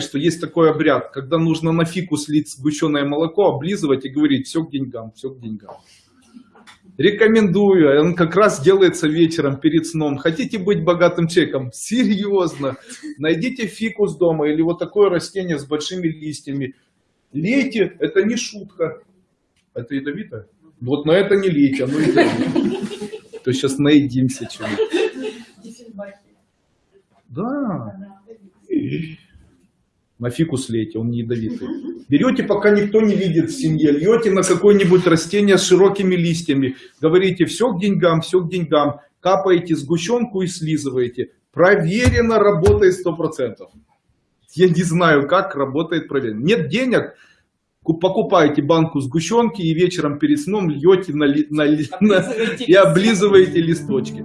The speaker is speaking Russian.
что есть такой обряд, когда нужно на фику слить сгущенное молоко, облизывать и говорить, все к деньгам, все к деньгам. Рекомендую, он как раз делается вечером перед сном. Хотите быть богатым человеком? Серьезно. Найдите фикус дома или вот такое растение с большими листьями. Лейте, это не шутка. Это ядовито? Вот на это не лейте, оно ядовито. То сейчас наедимся чего-нибудь. Да. На фикус лейте, он не ядовитый. Берете, пока никто не видит в семье, льете на какое-нибудь растение с широкими листьями. Говорите, все к деньгам, все к деньгам. Капаете сгущенку и слизываете. Проверено, работает 100%. Я не знаю, как работает проверено. Нет денег, покупаете банку сгущенки и вечером перед сном льете на, на, на, и облизываете листочки.